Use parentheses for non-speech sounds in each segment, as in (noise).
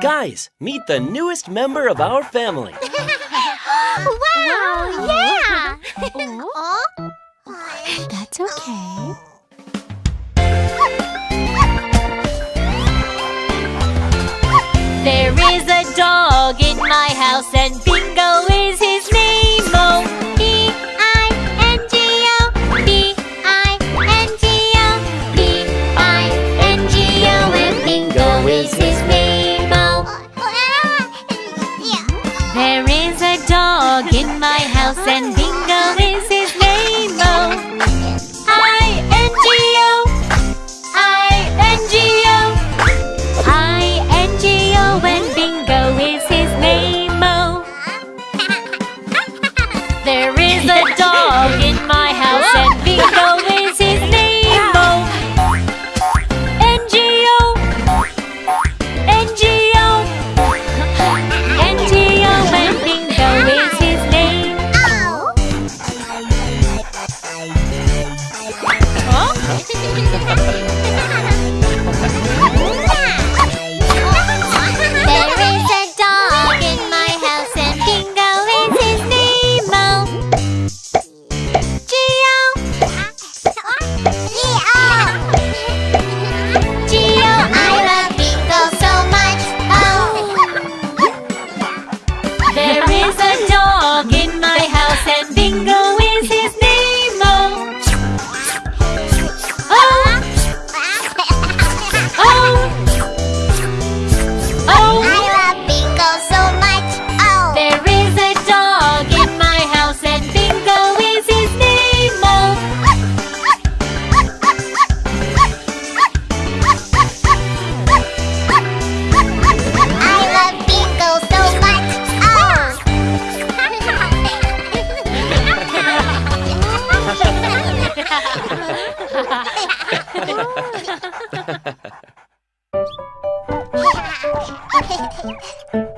Guys, meet the newest member of our family. wow, (laughs) wow, yeah! oh? That's okay. There is a dog in my house and 嘿嘿嘿嘿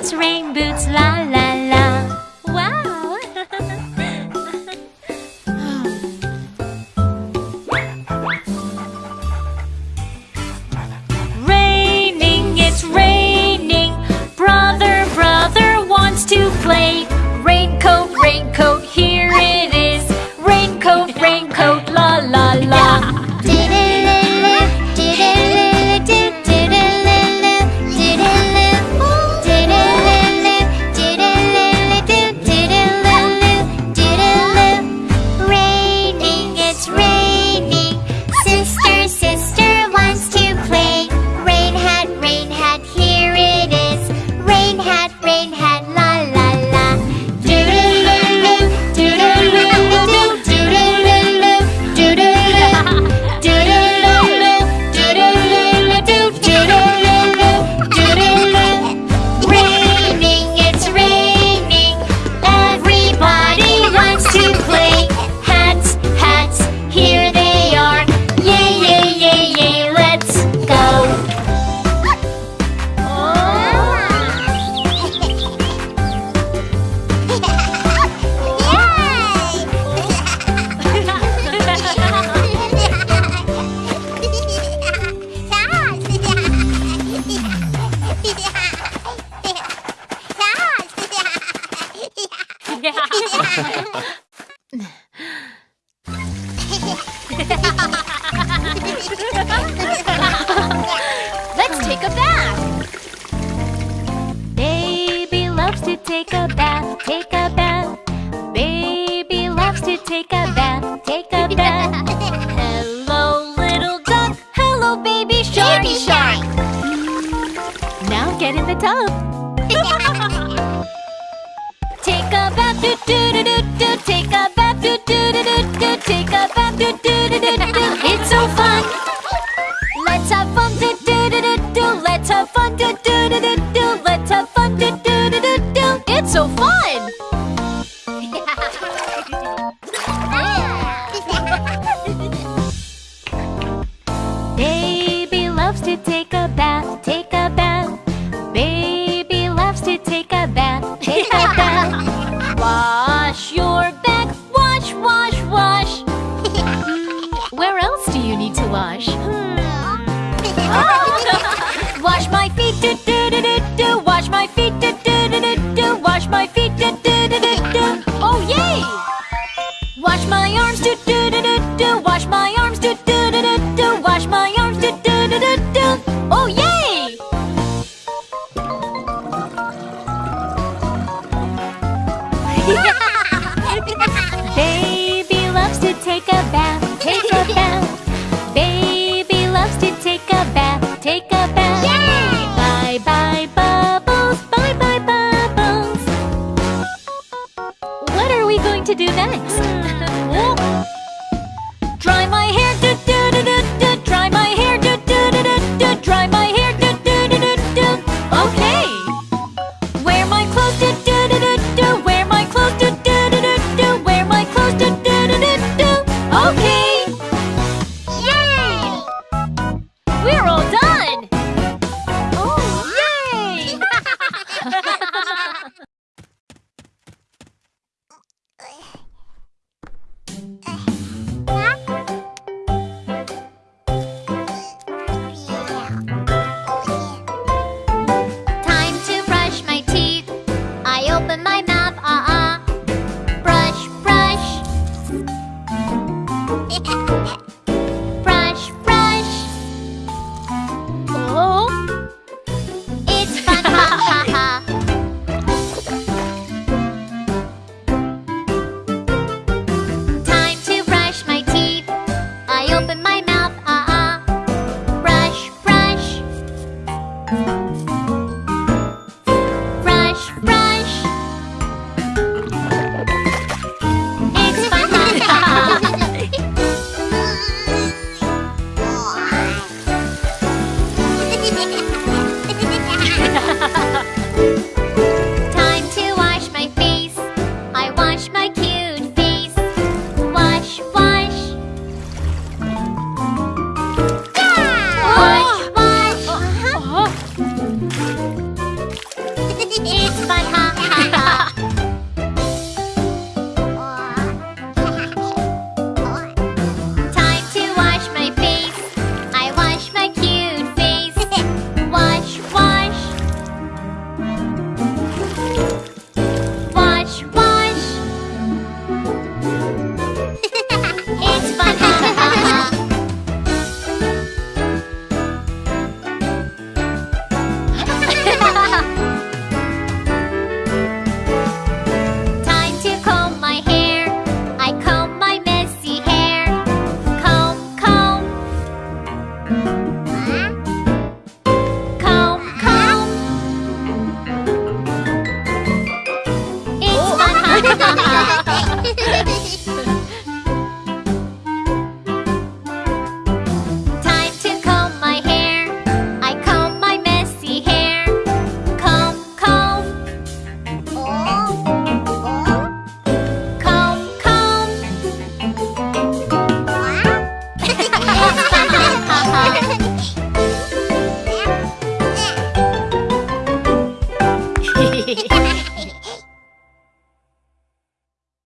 boots, rain boots, la la. Let's take a bath. Baby loves to take a bath, take a bath. Baby loves to take a bath, take a bath. Hello, little duck. Hello, baby shark. Baby shark. Now get in the tub. (laughs) do do do do take a bath do do do do take a bath do do (laughs) Baby loves to take a bath, take a bath. Baby loves to take a bath, take a bath. Yay! Bye bye bubbles, bye bye bubbles. What are we going to do next? Hmm. (laughs) Okay!